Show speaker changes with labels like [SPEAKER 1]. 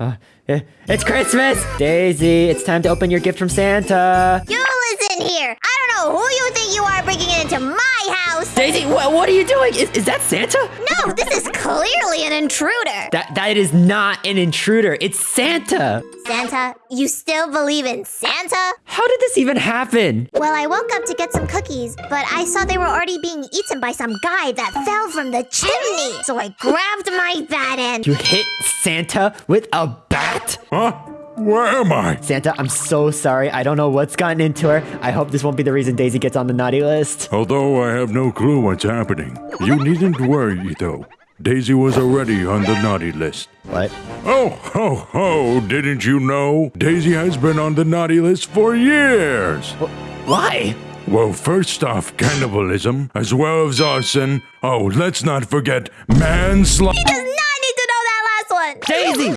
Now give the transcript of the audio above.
[SPEAKER 1] Uh, it's Christmas! Daisy, it's time to open your gift from Santa.
[SPEAKER 2] You listen here. I don't know who you think you are bringing it into my.
[SPEAKER 1] Daisy, wh- what are you doing? Is, is that Santa?
[SPEAKER 2] No, this is clearly an intruder.
[SPEAKER 1] That that is not an intruder. It's Santa.
[SPEAKER 2] Santa, you still believe in Santa?
[SPEAKER 1] How did this even happen?
[SPEAKER 2] Well, I woke up to get some cookies, but I saw they were already being eaten by some guy that fell from the chimney. So I grabbed my bat and.
[SPEAKER 1] You hit Santa with a bat?
[SPEAKER 3] Huh? Where am I?
[SPEAKER 1] Santa, I'm so sorry. I don't know what's gotten into her. I hope this won't be the reason Daisy gets on the naughty list.
[SPEAKER 3] Although I have no clue what's happening. You needn't worry, though. Daisy was already on the naughty list.
[SPEAKER 1] What?
[SPEAKER 3] Oh, ho, ho, didn't you know? Daisy has been on the naughty list for years.
[SPEAKER 1] Why?
[SPEAKER 3] Well, first off, cannibalism, as well as arson. Oh, let's not forget manslaughter.
[SPEAKER 2] Does not need to know that last one.
[SPEAKER 1] Daisy!